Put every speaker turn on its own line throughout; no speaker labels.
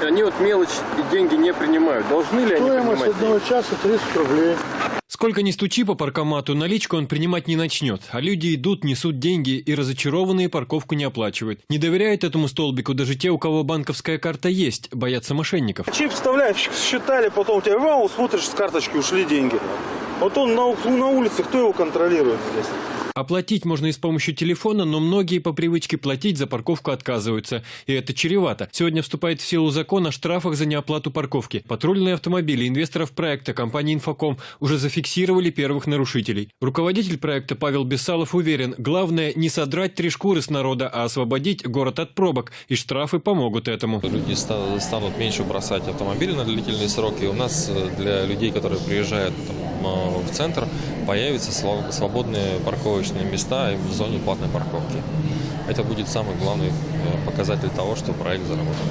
Они вот мелочь и деньги не принимают. Должны ли они
Стоимость
принимать
одного часа 30 рублей.
Сколько ни стучи по паркомату, наличку он принимать не начнет, а люди идут, несут деньги и разочарованные парковку не оплачивают. Не доверяют этому столбику даже те, у кого банковская карта есть, боятся мошенников.
Чип вставляют, считали, потом у тебя вау, смотришь с карточки, ушли деньги. Вот он на, на улице, кто его контролирует здесь?
Оплатить можно и с помощью телефона, но многие по привычке платить за парковку отказываются. И это чревато. Сегодня вступает в силу закон о штрафах за неоплату парковки. Патрульные автомобили инвесторов проекта компании «Инфоком» уже зафиксировали первых нарушителей. Руководитель проекта Павел Бесалов уверен, главное не содрать три шкуры с народа, а освободить город от пробок. И штрафы помогут этому.
Люди ста- станут меньше бросать автомобили на длительные сроки. У нас э, для людей, которые приезжают там, в центр, появятся свободные парковочные места в зоне платной парковки. Это будет самый главный э, показатель того, что проект заработал.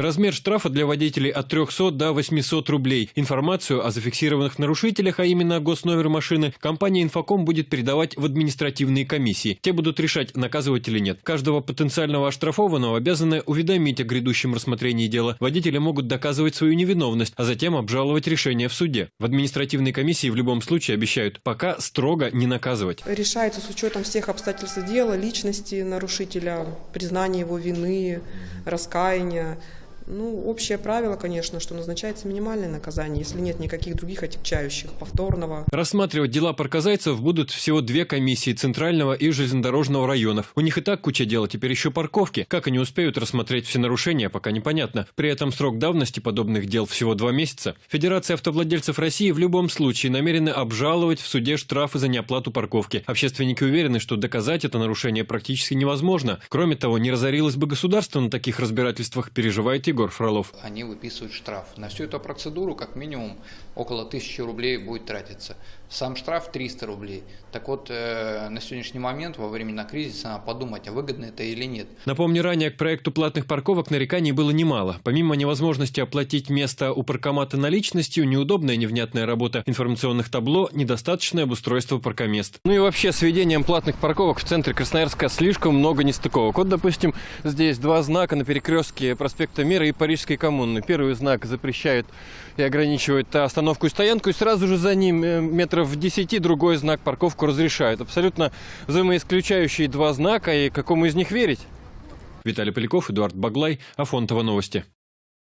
Размер штрафа для водителей от 300 до 800 рублей. Информацию о зафиксированных нарушителях, а именно госномер машины, компания «Инфоком» будет передавать в административные комиссии. Те будут решать, наказывать или нет. Каждого потенциального оштрафованного обязаны уведомить о грядущем рассмотрении дела. Водители могут доказывать свою невиновность, а затем обжаловать решение в суде. В административной комиссии в любом случае обещают пока строго не наказывать.
решается с учетом всех обстоятельств дела, личности нарушителя, признания его вины, раскаяния. Ну, общее правило, конечно, что назначается минимальное наказание, если нет никаких других отягчающих, повторного.
Рассматривать дела паркозайцев будут всего две комиссии Центрального и Железнодорожного районов. У них и так куча дела, теперь еще парковки. Как они успеют рассмотреть все нарушения, пока непонятно. При этом срок давности подобных дел всего два месяца. Федерация автовладельцев России в любом случае намерена обжаловать в суде штрафы за неоплату парковки. Общественники уверены, что доказать это нарушение практически невозможно. Кроме того, не разорилось бы государство на таких разбирательствах, переживает Егор Фролов.
они выписывают штраф. На всю эту процедуру как минимум около 1000 рублей будет тратиться. Сам штраф 300 рублей. Так вот, э, на сегодняшний момент, во времена кризиса, надо подумать, а выгодно это или нет.
Напомню, ранее к проекту платных парковок нареканий было немало. Помимо невозможности оплатить место у паркомата наличностью, неудобная невнятная работа информационных табло, недостаточное обустройство паркомест. Ну и вообще, с введением платных парковок в центре Красноярска слишком много нестыковок. Вот, допустим, здесь два знака на перекрестке проспекта Мира и Парижской коммуны. Первый знак запрещает и ограничивает остановку и стоянку, и сразу же за ним э, метров в 10 другой знак парковку разрешает. Абсолютно взаимоисключающие два знака, и какому из них верить? Виталий Поляков, Эдуард Баглай, Афонтова новости.